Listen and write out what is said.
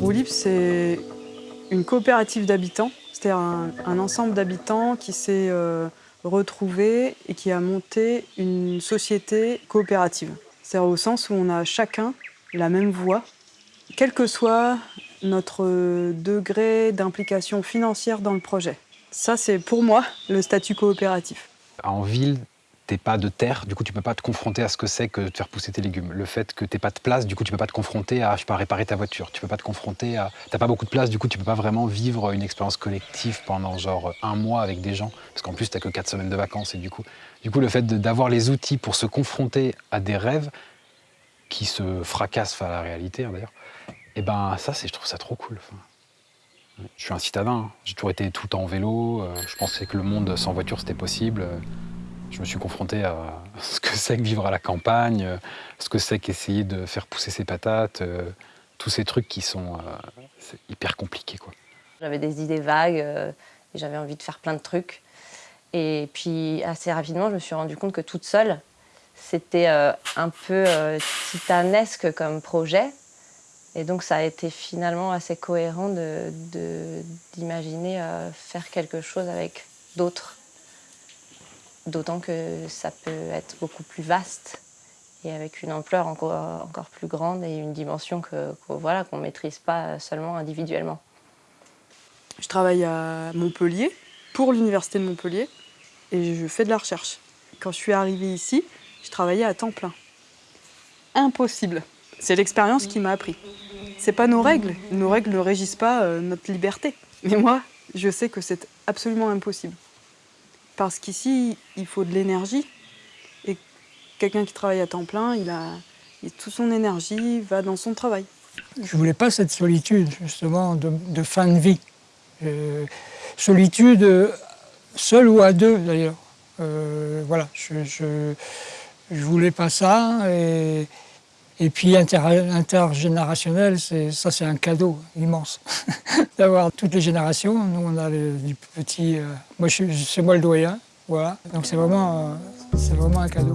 Roue Libre, c'est une coopérative d'habitants, c'est-à-dire un, ensemble d'habitants qui s'est euh, retrouvé et qui a monté une société coopérative. C'est-à-dire au sens où on a chacun la même voix, quel que soit notre degré d'implication financière dans le projet. Ça, c'est pour moi le statut coopératif. En ville, t'es pas de terre, du coup tu peux pas te confronter à ce que c'est que de faire pousser tes légumes. Le fait que t'es pas de place, du coup tu peux pas te confronter à, je sais pas, réparer ta voiture. Tu peux pas te confronter à, t'as pas beaucoup de place, du coup tu peux pas vraiment vivre une expérience collective pendant genre un mois avec des gens, parce qu'en plus t'as que quatre semaines de vacances et du coup, du coup le fait d'avoir les outils pour se confronter à des rêves qui se fracassent face à la réalité hein, d'ailleurs, et eh ben ça c'est, je trouve ça trop cool. je suis un citadin, hein. j'ai toujours été tout le temps en vélo, euh, je pensais que le monde sans voiture c'était possible. Je me suis confronté à ce que c'est que vivre à la campagne, ce que c'est qu'essayer de faire pousser ses patates, euh, tous ces trucs qui sont euh, hyper compliqués. J'avais des idées vagues euh, et j'avais envie de faire plein de trucs. Et puis assez rapidement, je me suis rendu compte que toute seule, c'était un peu titanesque comme projet. Et donc ça a été finalement assez cohérent d'imaginer faire quelque chose avec d'autres d'autant que ça peut être beaucoup plus vaste et avec une ampleur encore, encore plus grande et une dimension qu'on voilà, qu'on ne maîtrise pas seulement individuellement. Je travaille à Montpellier, pour l'Université de Montpellier, et je fais de la recherche. Quand je suis arrivée ici, je travaillais à temps plein. Impossible. C'est l'expérience qui m'a appris. C'est pas nos règles. Nos règles ne régissent pas euh, notre liberté. Mais moi, je sais que c'est absolument impossible. Parce qu'ici, il faut de l'énergie. Et quelqu'un qui travaille à temps plein, il a, toute son énergie va dans son travail. Je ne voulais pas cette solitude, justement, de, fin de vie. Euh, solitude, seul ou à deux, d'ailleurs. Euh, voilà, je, je, voulais pas ça. Et puis intergénérationnel, ça c'est un cadeau immense. D'avoir toutes les générations. Nous on a du petit... Euh, moi c'est moi le doyen, voilà. Donc c'est vraiment, euh, vraiment un cadeau.